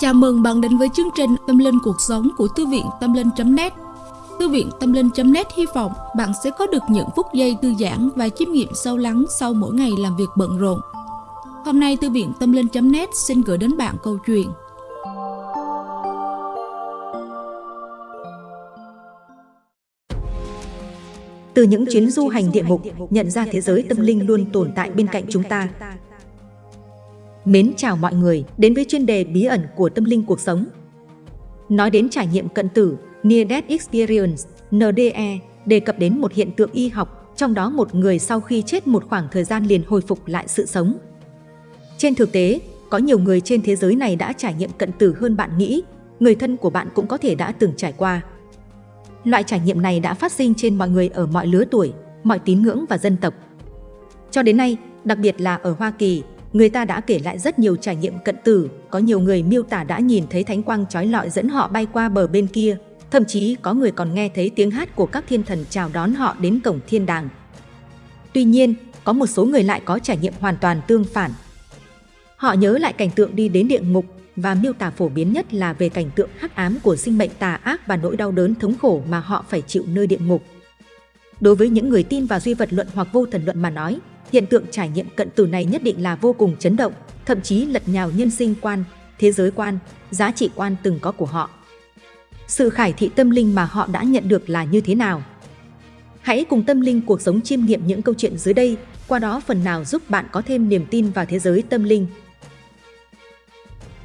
Chào mừng bạn đến với chương trình Tâm Linh Cuộc Sống của Thư viện Tâm Linh.net Thư viện Tâm Linh.net hy vọng bạn sẽ có được những phút giây thư giãn và chiêm nghiệm sâu lắng sau mỗi ngày làm việc bận rộn. Hôm nay Thư viện Tâm Linh.net xin gửi đến bạn câu chuyện Từ những chuyến du hành địa ngục, nhận ra thế giới tâm linh luôn tồn tại bên cạnh chúng ta. Mến chào mọi người đến với chuyên đề bí ẩn của tâm linh cuộc sống. Nói đến trải nghiệm cận tử, Near Death Experience, NDE, đề cập đến một hiện tượng y học, trong đó một người sau khi chết một khoảng thời gian liền hồi phục lại sự sống. Trên thực tế, có nhiều người trên thế giới này đã trải nghiệm cận tử hơn bạn nghĩ, người thân của bạn cũng có thể đã từng trải qua. Loại trải nghiệm này đã phát sinh trên mọi người ở mọi lứa tuổi, mọi tín ngưỡng và dân tộc. Cho đến nay, đặc biệt là ở Hoa Kỳ, người ta đã kể lại rất nhiều trải nghiệm cận tử, có nhiều người miêu tả đã nhìn thấy thánh quang trói lọi dẫn họ bay qua bờ bên kia, thậm chí có người còn nghe thấy tiếng hát của các thiên thần chào đón họ đến cổng thiên đàng. Tuy nhiên, có một số người lại có trải nghiệm hoàn toàn tương phản. Họ nhớ lại cảnh tượng đi đến địa ngục và miêu tả phổ biến nhất là về cảnh tượng hắc ám của sinh mệnh tà ác và nỗi đau đớn thống khổ mà họ phải chịu nơi địa ngục. Đối với những người tin vào duy vật luận hoặc vô thần luận mà nói, hiện tượng trải nghiệm cận tử này nhất định là vô cùng chấn động, thậm chí lật nhào nhân sinh quan, thế giới quan, giá trị quan từng có của họ. Sự khải thị tâm linh mà họ đã nhận được là như thế nào? Hãy cùng tâm linh cuộc sống chiêm nghiệm những câu chuyện dưới đây, qua đó phần nào giúp bạn có thêm niềm tin vào thế giới tâm linh.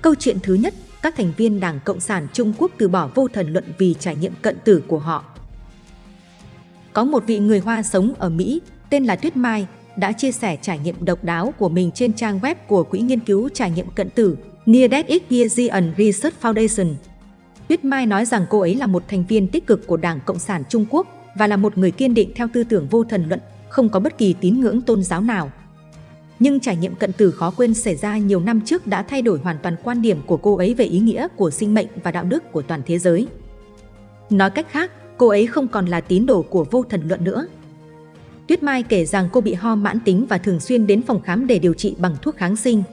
Câu chuyện thứ nhất, các thành viên Đảng Cộng sản Trung Quốc từ bỏ vô thần luận vì trải nghiệm cận tử của họ. Có một vị người Hoa sống ở Mỹ, tên là Tuyết Mai, đã chia sẻ trải nghiệm độc đáo của mình trên trang web của Quỹ nghiên cứu trải nghiệm cận tử Near Death Experience Research Foundation. Tuyết Mai nói rằng cô ấy là một thành viên tích cực của Đảng Cộng sản Trung Quốc và là một người kiên định theo tư tưởng vô thần luận, không có bất kỳ tín ngưỡng tôn giáo nào. Nhưng trải nghiệm cận tử khó quên xảy ra nhiều năm trước đã thay đổi hoàn toàn quan điểm của cô ấy về ý nghĩa của sinh mệnh và đạo đức của toàn thế giới. Nói cách khác, cô ấy không còn là tín đồ của vô thần luận nữa. Tuyết Mai kể rằng cô bị ho mãn tính và thường xuyên đến phòng khám để điều trị bằng thuốc kháng sinh.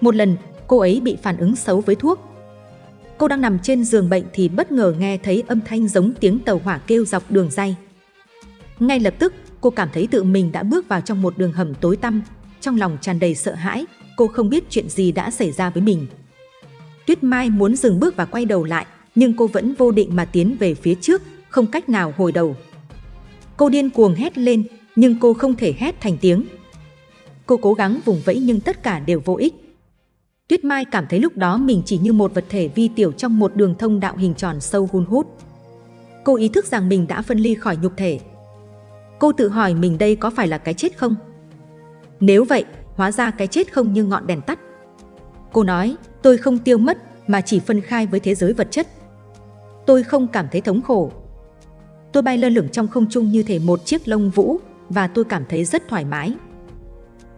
Một lần, cô ấy bị phản ứng xấu với thuốc. Cô đang nằm trên giường bệnh thì bất ngờ nghe thấy âm thanh giống tiếng tàu hỏa kêu dọc đường dây. Ngay lập tức, cô cảm thấy tự mình đã bước vào trong một đường hầm tối tăm, trong lòng tràn đầy sợ hãi, cô không biết chuyện gì đã xảy ra với mình. Tuyết Mai muốn dừng bước và quay đầu lại, nhưng cô vẫn vô định mà tiến về phía trước, không cách nào hồi đầu. Cô điên cuồng hét lên, nhưng cô không thể hét thành tiếng. Cô cố gắng vùng vẫy nhưng tất cả đều vô ích. Tuyết Mai cảm thấy lúc đó mình chỉ như một vật thể vi tiểu trong một đường thông đạo hình tròn sâu hun hút. Cô ý thức rằng mình đã phân ly khỏi nhục thể. Cô tự hỏi mình đây có phải là cái chết không? Nếu vậy, hóa ra cái chết không như ngọn đèn tắt. Cô nói, tôi không tiêu mất mà chỉ phân khai với thế giới vật chất. Tôi không cảm thấy thống khổ. Tôi bay lơ lửng trong không trung như thể một chiếc lông vũ và tôi cảm thấy rất thoải mái.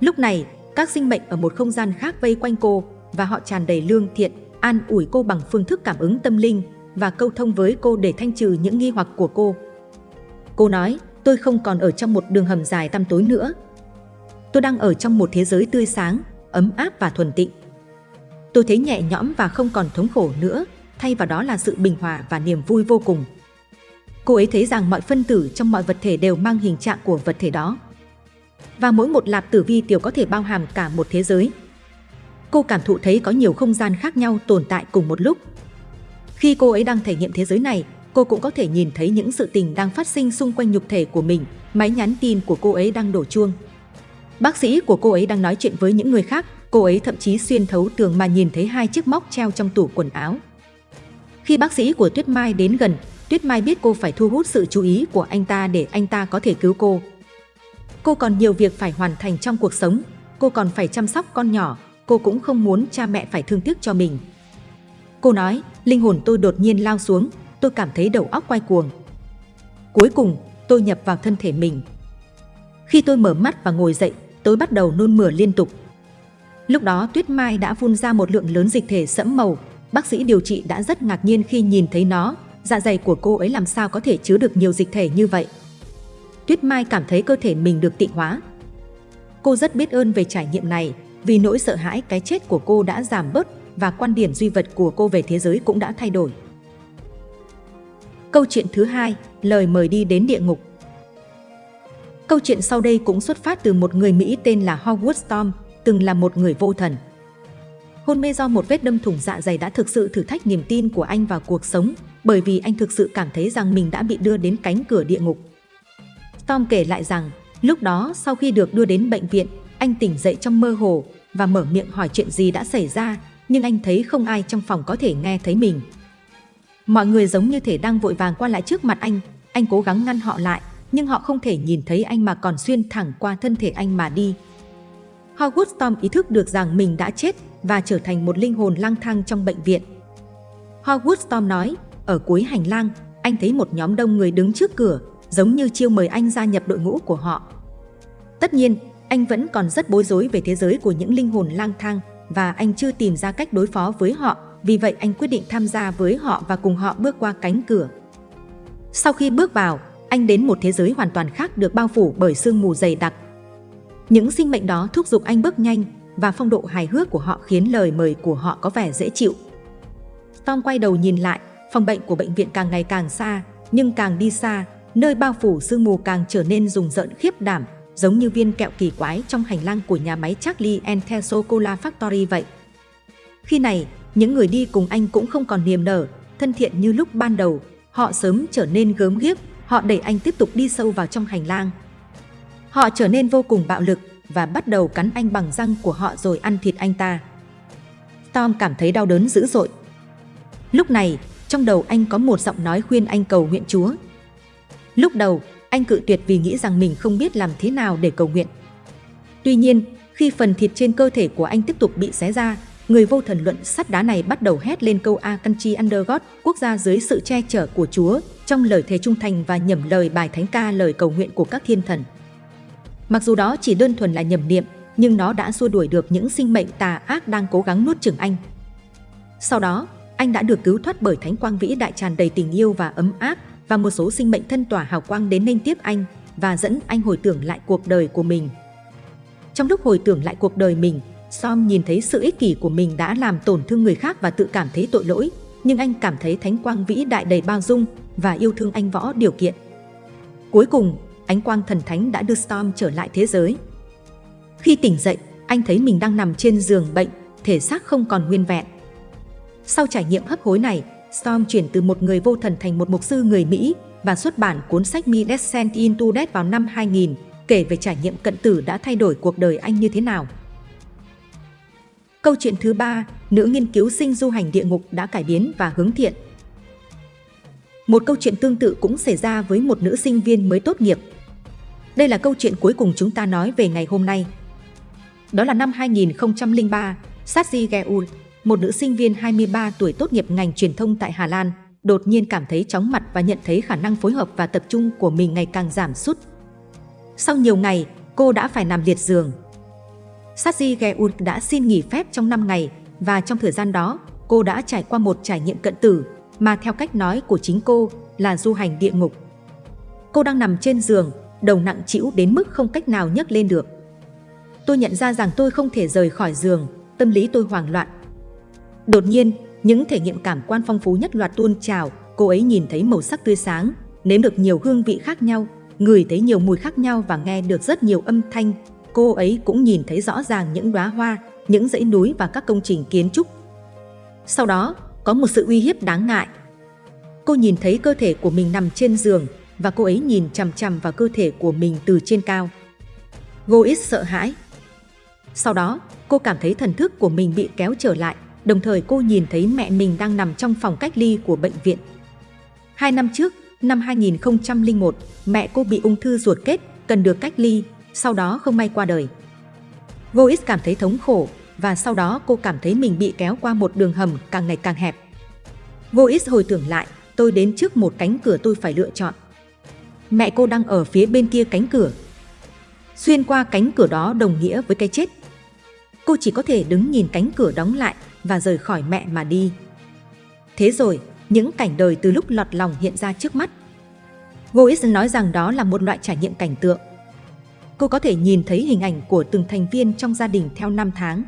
Lúc này, các sinh mệnh ở một không gian khác vây quanh cô và họ tràn đầy lương thiện, an ủi cô bằng phương thức cảm ứng tâm linh và câu thông với cô để thanh trừ những nghi hoặc của cô. Cô nói, tôi không còn ở trong một đường hầm dài tăm tối nữa, tôi đang ở trong một thế giới tươi sáng, ấm áp và thuần tịnh. Tôi thấy nhẹ nhõm và không còn thống khổ nữa, thay vào đó là sự bình hòa và niềm vui vô cùng. Cô ấy thấy rằng mọi phân tử trong mọi vật thể đều mang hình trạng của vật thể đó. Và mỗi một lạp tử vi tiểu có thể bao hàm cả một thế giới. Cô cảm thụ thấy có nhiều không gian khác nhau tồn tại cùng một lúc. Khi cô ấy đang thể nghiệm thế giới này, cô cũng có thể nhìn thấy những sự tình đang phát sinh xung quanh nhục thể của mình, máy nhắn tin của cô ấy đang đổ chuông. Bác sĩ của cô ấy đang nói chuyện với những người khác, cô ấy thậm chí xuyên thấu tường mà nhìn thấy hai chiếc móc treo trong tủ quần áo. Khi bác sĩ của Tuyết Mai đến gần, Tuyết Mai biết cô phải thu hút sự chú ý của anh ta để anh ta có thể cứu cô. Cô còn nhiều việc phải hoàn thành trong cuộc sống, cô còn phải chăm sóc con nhỏ, cô cũng không muốn cha mẹ phải thương tiếc cho mình. Cô nói, linh hồn tôi đột nhiên lao xuống, tôi cảm thấy đầu óc quay cuồng. Cuối cùng, tôi nhập vào thân thể mình. Khi tôi mở mắt và ngồi dậy, tôi bắt đầu nôn mửa liên tục. Lúc đó Tuyết Mai đã phun ra một lượng lớn dịch thể sẫm màu, bác sĩ điều trị đã rất ngạc nhiên khi nhìn thấy nó, dạ dày của cô ấy làm sao có thể chứa được nhiều dịch thể như vậy. Tuyết Mai cảm thấy cơ thể mình được tịnh hóa. Cô rất biết ơn về trải nghiệm này, vì nỗi sợ hãi cái chết của cô đã giảm bớt và quan điểm duy vật của cô về thế giới cũng đã thay đổi. Câu chuyện thứ hai, lời mời đi đến địa ngục. Câu chuyện sau đây cũng xuất phát từ một người Mỹ tên là Howard Storm, từng là một người vô thần. Hôn mê do một vết đâm thủng dạ dày đã thực sự thử thách niềm tin của anh vào cuộc sống, bởi vì anh thực sự cảm thấy rằng mình đã bị đưa đến cánh cửa địa ngục. Tom kể lại rằng, lúc đó sau khi được đưa đến bệnh viện, anh tỉnh dậy trong mơ hồ và mở miệng hỏi chuyện gì đã xảy ra, nhưng anh thấy không ai trong phòng có thể nghe thấy mình. Mọi người giống như thể đang vội vàng qua lại trước mặt anh, anh cố gắng ngăn họ lại, nhưng họ không thể nhìn thấy anh mà còn xuyên thẳng qua thân thể anh mà đi. Howard Storm ý thức được rằng mình đã chết và trở thành một linh hồn lang thang trong bệnh viện. Howard Storm nói, ở cuối hành lang, anh thấy một nhóm đông người đứng trước cửa, giống như chiêu mời anh gia nhập đội ngũ của họ. Tất nhiên, anh vẫn còn rất bối rối về thế giới của những linh hồn lang thang và anh chưa tìm ra cách đối phó với họ, vì vậy anh quyết định tham gia với họ và cùng họ bước qua cánh cửa. Sau khi bước vào, anh đến một thế giới hoàn toàn khác được bao phủ bởi sương mù dày đặc. Những sinh mệnh đó thúc giục anh bước nhanh và phong độ hài hước của họ khiến lời mời của họ có vẻ dễ chịu. Tom quay đầu nhìn lại, phòng bệnh của bệnh viện càng ngày càng xa, nhưng càng đi xa, nơi bao phủ sương mù càng trở nên rùng rợn khiếp đảm, giống như viên kẹo kỳ quái trong hành lang của nhà máy Charlie and the Chocolate Factory vậy. Khi này, những người đi cùng anh cũng không còn niềm nở, thân thiện như lúc ban đầu, họ sớm trở nên gớm ghiếc, họ đẩy anh tiếp tục đi sâu vào trong hành lang. Họ trở nên vô cùng bạo lực và bắt đầu cắn anh bằng răng của họ rồi ăn thịt anh ta. Tom cảm thấy đau đớn dữ dội. Lúc này, trong đầu anh có một giọng nói khuyên anh cầu nguyện Chúa. Lúc đầu, anh cự tuyệt vì nghĩ rằng mình không biết làm thế nào để cầu nguyện. Tuy nhiên, khi phần thịt trên cơ thể của anh tiếp tục bị xé ra, người vô thần luận sắt đá này bắt đầu hét lên câu A Country Under God, quốc gia dưới sự che chở của Chúa, trong lời thề trung thành và nhẩm lời bài thánh ca lời cầu nguyện của các thiên thần. Mặc dù đó chỉ đơn thuần là nhầm niệm, nhưng nó đã xua đuổi được những sinh mệnh tà ác đang cố gắng nuốt chửng anh. Sau đó, anh đã được cứu thoát bởi thánh quang vĩ đại tràn đầy tình yêu và ấm áp và một số sinh mệnh thân tỏa hào quang đến nên tiếp anh và dẫn anh hồi tưởng lại cuộc đời của mình. Trong lúc hồi tưởng lại cuộc đời mình, Som nhìn thấy sự ích kỷ của mình đã làm tổn thương người khác và tự cảm thấy tội lỗi, nhưng anh cảm thấy thánh quang vĩ đại đầy bao dung và yêu thương anh võ điều kiện. Cuối cùng, ánh quang thần thánh đã đưa Storm trở lại thế giới. Khi tỉnh dậy, anh thấy mình đang nằm trên giường bệnh, thể xác không còn nguyên vẹn. Sau trải nghiệm hấp hối này, Storm chuyển từ một người vô thần thành một mục sư người Mỹ và xuất bản cuốn sách Me Descent into Death vào năm 2000, kể về trải nghiệm cận tử đã thay đổi cuộc đời anh như thế nào. Câu chuyện thứ ba, nữ nghiên cứu sinh du hành địa ngục đã cải biến và hướng thiện. Một câu chuyện tương tự cũng xảy ra với một nữ sinh viên mới tốt nghiệp. Đây là câu chuyện cuối cùng chúng ta nói về ngày hôm nay. Đó là năm 2003, Satsi Geul, một nữ sinh viên 23 tuổi tốt nghiệp ngành truyền thông tại Hà Lan, đột nhiên cảm thấy chóng mặt và nhận thấy khả năng phối hợp và tập trung của mình ngày càng giảm sút. Sau nhiều ngày, cô đã phải nằm liệt giường. Satsi Geul đã xin nghỉ phép trong 5 ngày và trong thời gian đó, cô đã trải qua một trải nghiệm cận tử mà theo cách nói của chính cô là du hành địa ngục. Cô đang nằm trên giường, đầu nặng chịu đến mức không cách nào nhấc lên được. Tôi nhận ra rằng tôi không thể rời khỏi giường, tâm lý tôi hoảng loạn. Đột nhiên, những thể nghiệm cảm quan phong phú nhất loạt tuôn trào, cô ấy nhìn thấy màu sắc tươi sáng, nếm được nhiều hương vị khác nhau, ngửi thấy nhiều mùi khác nhau và nghe được rất nhiều âm thanh. Cô ấy cũng nhìn thấy rõ ràng những đóa hoa, những dãy núi và các công trình kiến trúc. Sau đó, có một sự uy hiếp đáng ngại. Cô nhìn thấy cơ thể của mình nằm trên giường và cô ấy nhìn chằm chằm vào cơ thể của mình từ trên cao. Gois sợ hãi. Sau đó, cô cảm thấy thần thức của mình bị kéo trở lại, đồng thời cô nhìn thấy mẹ mình đang nằm trong phòng cách ly của bệnh viện. Hai năm trước, năm 2001, mẹ cô bị ung thư ruột kết, cần được cách ly, sau đó không may qua đời. Gois cảm thấy thống khổ và sau đó cô cảm thấy mình bị kéo qua một đường hầm càng ngày càng hẹp. Vô hồi tưởng lại, tôi đến trước một cánh cửa tôi phải lựa chọn. Mẹ cô đang ở phía bên kia cánh cửa. Xuyên qua cánh cửa đó đồng nghĩa với cái chết. Cô chỉ có thể đứng nhìn cánh cửa đóng lại và rời khỏi mẹ mà đi. Thế rồi, những cảnh đời từ lúc lọt lòng hiện ra trước mắt. Gois nói rằng đó là một loại trải nghiệm cảnh tượng. Cô có thể nhìn thấy hình ảnh của từng thành viên trong gia đình theo năm tháng.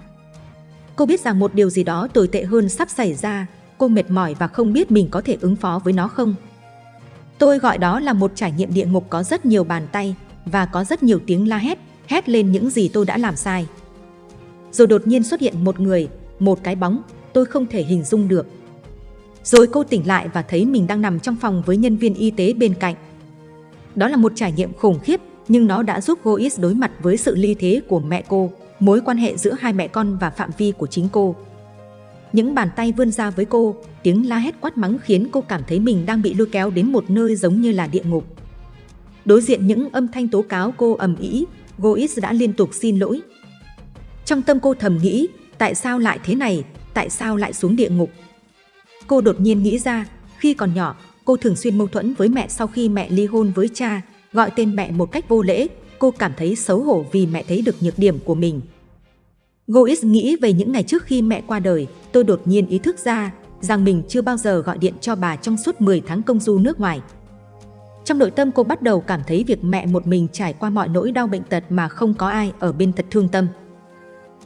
Cô biết rằng một điều gì đó tồi tệ hơn sắp xảy ra, cô mệt mỏi và không biết mình có thể ứng phó với nó không. Tôi gọi đó là một trải nghiệm địa ngục có rất nhiều bàn tay và có rất nhiều tiếng la hét, hét lên những gì tôi đã làm sai. Rồi đột nhiên xuất hiện một người, một cái bóng, tôi không thể hình dung được. Rồi cô tỉnh lại và thấy mình đang nằm trong phòng với nhân viên y tế bên cạnh. Đó là một trải nghiệm khủng khiếp, nhưng nó đã giúp Gois đối mặt với sự ly thế của mẹ cô, mối quan hệ giữa hai mẹ con và phạm vi của chính cô. Những bàn tay vươn ra với cô, tiếng la hét quát mắng khiến cô cảm thấy mình đang bị lôi kéo đến một nơi giống như là địa ngục. Đối diện những âm thanh tố cáo cô ầm ĩ, Gois đã liên tục xin lỗi. Trong tâm cô thầm nghĩ, tại sao lại thế này, tại sao lại xuống địa ngục? Cô đột nhiên nghĩ ra, khi còn nhỏ, cô thường xuyên mâu thuẫn với mẹ sau khi mẹ ly hôn với cha, gọi tên mẹ một cách vô lễ, cô cảm thấy xấu hổ vì mẹ thấy được nhược điểm của mình. Gois nghĩ về những ngày trước khi mẹ qua đời, tôi đột nhiên ý thức ra rằng mình chưa bao giờ gọi điện cho bà trong suốt 10 tháng công du nước ngoài. Trong nội tâm cô bắt đầu cảm thấy việc mẹ một mình trải qua mọi nỗi đau bệnh tật mà không có ai ở bên thật thương tâm.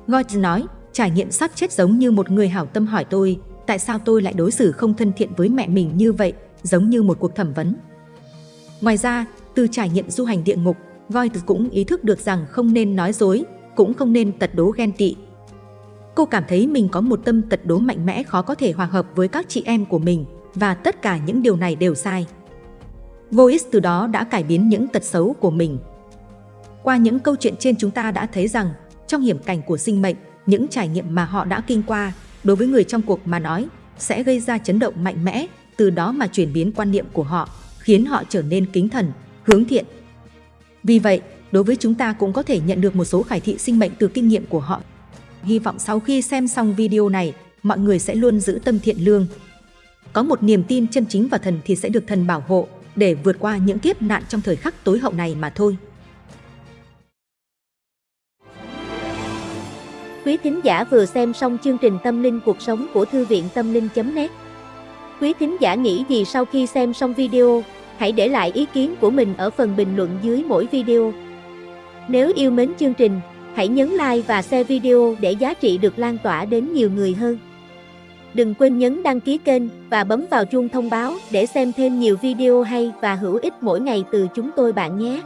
Gois nói, trải nghiệm sắp chết giống như một người hảo tâm hỏi tôi, tại sao tôi lại đối xử không thân thiện với mẹ mình như vậy, giống như một cuộc thẩm vấn. Ngoài ra, từ trải nghiệm du hành địa ngục, Goetz cũng ý thức được rằng không nên nói dối, cũng không nên tật đố ghen tị. Cô cảm thấy mình có một tâm tật đố mạnh mẽ khó có thể hòa hợp với các chị em của mình và tất cả những điều này đều sai. Voice từ đó đã cải biến những tật xấu của mình. Qua những câu chuyện trên chúng ta đã thấy rằng trong hiểm cảnh của sinh mệnh, những trải nghiệm mà họ đã kinh qua đối với người trong cuộc mà nói sẽ gây ra chấn động mạnh mẽ, từ đó mà chuyển biến quan niệm của họ, khiến họ trở nên kính thần, hướng thiện. Vì vậy, đối với chúng ta cũng có thể nhận được một số khải thị sinh mệnh từ kinh nghiệm của họ. Hy vọng sau khi xem xong video này, mọi người sẽ luôn giữ tâm thiện lương. Có một niềm tin chân chính vào thần thì sẽ được thần bảo hộ để vượt qua những kiếp nạn trong thời khắc tối hậu này mà thôi. Quý thính giả vừa xem xong chương trình Tâm linh cuộc sống của Thư viện Tâm linh.net Quý thính giả nghĩ gì sau khi xem xong video, hãy để lại ý kiến của mình ở phần bình luận dưới mỗi video. Nếu yêu mến chương trình, hãy nhấn like và share video để giá trị được lan tỏa đến nhiều người hơn. Đừng quên nhấn đăng ký kênh và bấm vào chuông thông báo để xem thêm nhiều video hay và hữu ích mỗi ngày từ chúng tôi bạn nhé.